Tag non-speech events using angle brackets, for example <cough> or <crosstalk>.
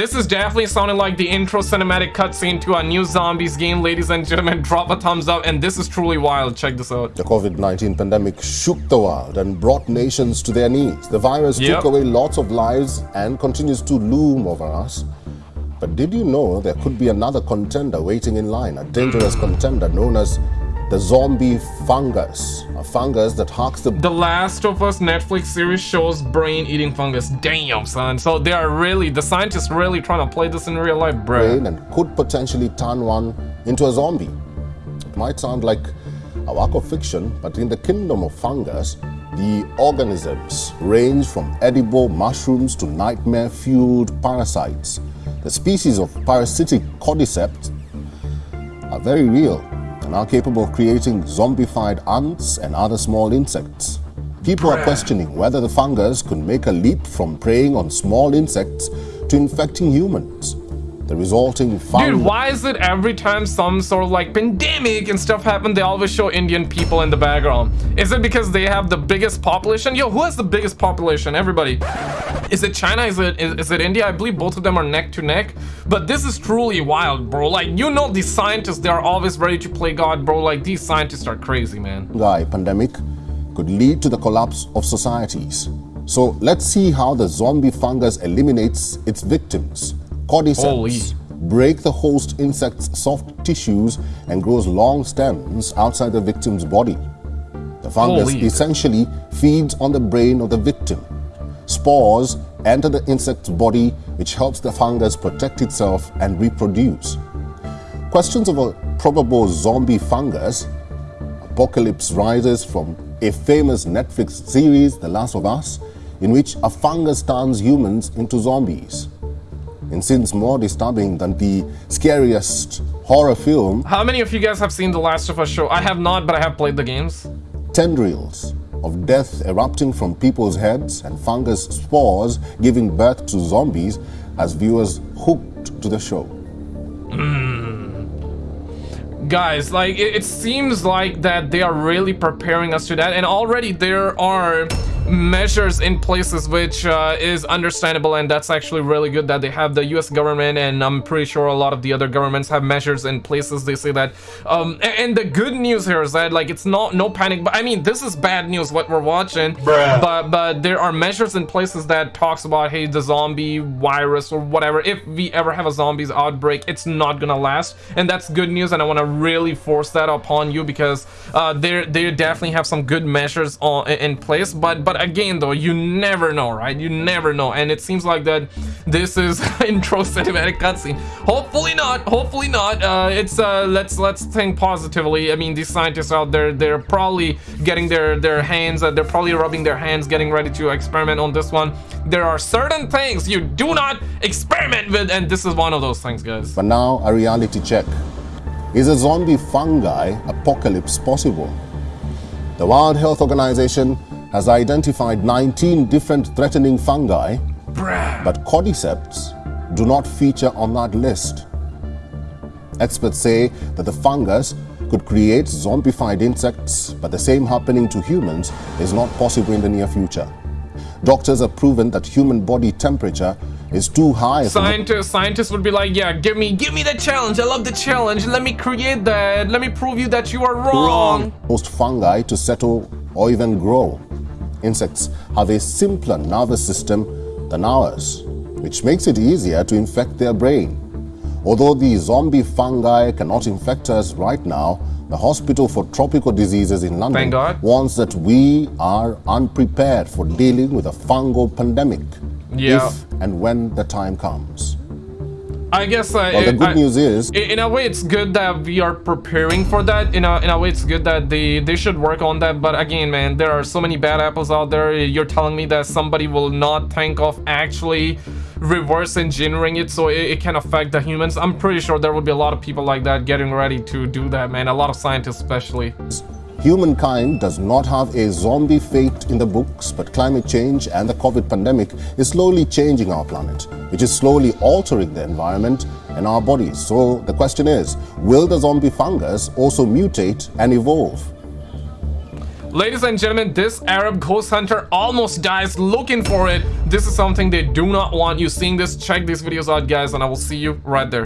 This is definitely sounding like the intro cinematic cutscene to a new zombies game, ladies and gentlemen. <laughs> Drop a thumbs up, and this is truly wild. Check this out. The COVID-19 pandemic shook the world and brought nations to their knees. The virus Yep. took away lots of lives and continues to loom over us. But did you know there could be another contender waiting in line, a dangerous contender known as the zombie fungus, a fungus that harks the The Last of Us Netflix series shows brain-eating fungus. Damn, son. So they are really, the scientists really trying to play this in real life, bro. brain and could potentially turn one into a zombie. It might sound like a work of fiction, but in the kingdom of fungus, the organisms range from edible mushrooms to nightmare-fueled parasites. The species of parasitic cordyceps are very real and are capable of creating zombified ants and other small insects. People are questioning whether the fungus could make a leap from preying on small insects to infecting humans. The resulting Dude, why is it every time some sort of like pandemic and stuff happen, they always show Indian people in the background? Is it because they have the biggest population? Yo, who has the biggest population? Everybody. Is it China? Is it is, is it India? I believe both of them are neck to neck. But this is truly wild, bro. Like, you know these scientists, they are always ready to play God, bro. Like, these scientists are crazy, man. Guy, pandemic could lead to the collapse of societies. So let's see how the zombie fungus eliminates its victims. Cordyceps Holy. break the host insect's soft tissues and grows long stems outside the victim's body. The fungus Holy. essentially feeds on the brain of the victim. Spores enter the insect's body, which helps the fungus protect itself and reproduce. Questions of a probable zombie fungus apocalypse rises from a famous Netflix series, The Last of Us, in which a fungus turns humans into zombies. In scenes more disturbing than the scariest horror film, How many of you guys have seen The Last of Us show? I have not, but I have played the games. tendrils of death erupting from people's heads and fungus spores giving birth to zombies as viewers hooked to the show. Mm. guys like it, it seems like that they are really preparing us to that and already there are measures in places which uh, is understandable and that's actually really good that they have the US government and I'm pretty sure a lot of the other governments have measures in places. They say that um and, the good news here is that like it's not no panic but I mean this is bad news what we're watching. But but there are measures in places that talks about hey the zombie virus or whatever. If we ever have a zombies outbreak it's not gonna last and that's good news and I want to really force that upon you because uh they they definitely have some good measures on in place. But but again though you never know right? You never know. And it seems like that this is <laughs> intro cinematic cutscene. Hopefully not. Hopefully not. Uh it's uh let's let's think positively. I mean these scientists out there they're probably getting their their hands uh, they're probably rubbing their hands getting ready to experiment on this one. There are certain things you do not experiment with and this is one of those things guys. But now, a reality check. Is a zombie fungi apocalypse possible? The World Health Organization has identified 19 different threatening fungi, Bruh. but cordyceps do not feature on that list. Experts say that the fungus could create zombified insects, but the same happening to humans is not possible in the near future. Doctors have proven that human body temperature is too high scientists scientists would be like yeah give me give me the challenge i love the challenge let me create that let me prove you that you are wrong most fungi to settle or even grow. Insects have a simpler nervous system than ours, which makes it easier to infect their brain. Although the zombie fungi cannot infect us right now, the Hospital for Tropical Diseases in London warns that we are unprepared for dealing with a fungal pandemic Yeah. if and when the time comes. I guess uh, Well, the good I- news is in a way it's good that we are preparing for that. In a, in a way it's good that they they should work on that. But again man there are so many bad apples out there. You're telling me that somebody will not think of actually reverse engineering it so it, it can affect the humans. I'm pretty sure there will be a lot of people like that getting ready to do that man. A lot of scientists especially Humankind does not have a zombie fate in the books, but climate change and the COVID pandemic is slowly changing our planet, which is slowly altering the environment and our bodies. So the question is, will the zombie fungus also mutate and evolve? Ladies and gentlemen, this Arab ghost hunter almost dies looking for it. This is something they do not want you seeing this. Check these videos out, guys, and I will see you right there.